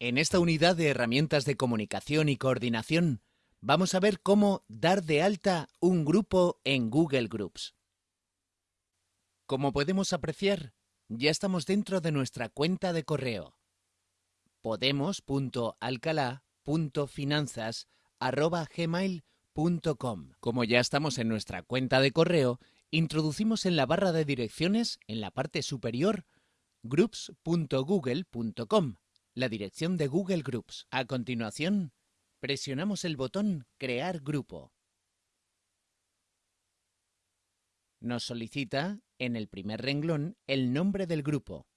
En esta unidad de herramientas de comunicación y coordinación, vamos a ver cómo dar de alta un grupo en Google Groups. Como podemos apreciar, ya estamos dentro de nuestra cuenta de correo. podemos.alcalá.finanzas.gmail.com Como ya estamos en nuestra cuenta de correo, introducimos en la barra de direcciones, en la parte superior, groups.google.com la dirección de Google Groups. A continuación, presionamos el botón Crear grupo. Nos solicita, en el primer renglón, el nombre del grupo.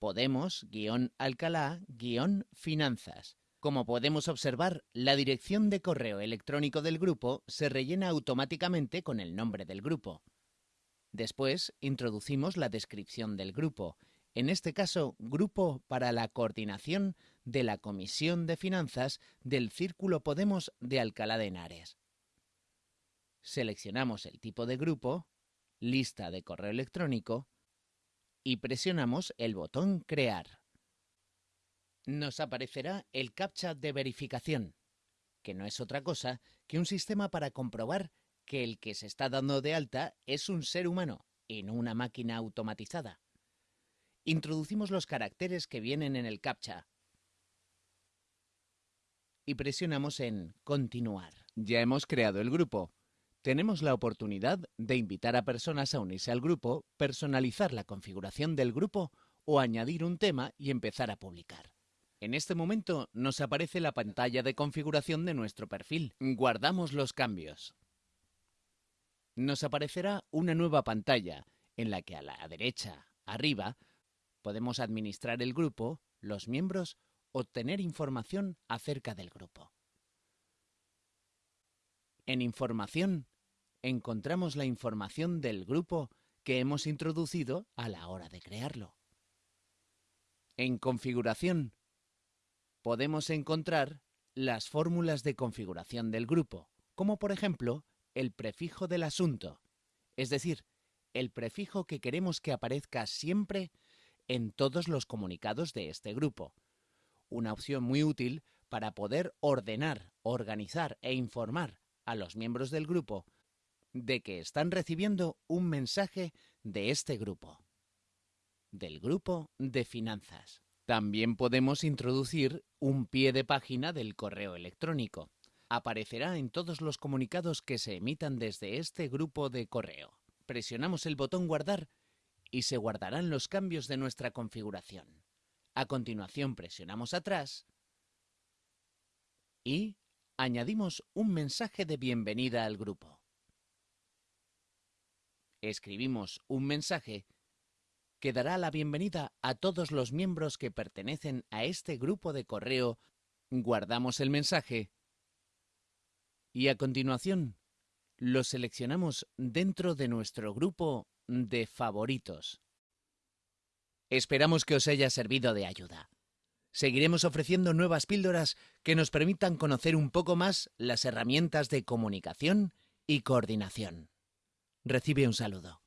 Podemos-Alcalá-Finanzas. Como podemos observar, la dirección de correo electrónico del grupo se rellena automáticamente con el nombre del grupo. Después, introducimos la descripción del grupo en este caso Grupo para la Coordinación de la Comisión de Finanzas del Círculo Podemos de Alcalá de Henares. Seleccionamos el tipo de grupo, lista de correo electrónico y presionamos el botón Crear. Nos aparecerá el CAPTCHA de verificación, que no es otra cosa que un sistema para comprobar que el que se está dando de alta es un ser humano y no una máquina automatizada introducimos los caracteres que vienen en el CAPTCHA y presionamos en Continuar. Ya hemos creado el grupo. Tenemos la oportunidad de invitar a personas a unirse al grupo, personalizar la configuración del grupo o añadir un tema y empezar a publicar. En este momento nos aparece la pantalla de configuración de nuestro perfil. Guardamos los cambios. Nos aparecerá una nueva pantalla en la que a la derecha, arriba, Podemos administrar el grupo, los miembros, obtener información acerca del grupo. En Información encontramos la información del grupo que hemos introducido a la hora de crearlo. En Configuración podemos encontrar las fórmulas de configuración del grupo, como por ejemplo el prefijo del asunto, es decir, el prefijo que queremos que aparezca siempre en todos los comunicados de este grupo. Una opción muy útil para poder ordenar, organizar e informar a los miembros del grupo de que están recibiendo un mensaje de este grupo, del grupo de finanzas. También podemos introducir un pie de página del correo electrónico. Aparecerá en todos los comunicados que se emitan desde este grupo de correo. Presionamos el botón guardar y se guardarán los cambios de nuestra configuración. A continuación presionamos atrás y añadimos un mensaje de bienvenida al grupo. Escribimos un mensaje que dará la bienvenida a todos los miembros que pertenecen a este grupo de correo. Guardamos el mensaje y a continuación lo seleccionamos dentro de nuestro grupo de favoritos. Esperamos que os haya servido de ayuda. Seguiremos ofreciendo nuevas píldoras que nos permitan conocer un poco más las herramientas de comunicación y coordinación. Recibe un saludo.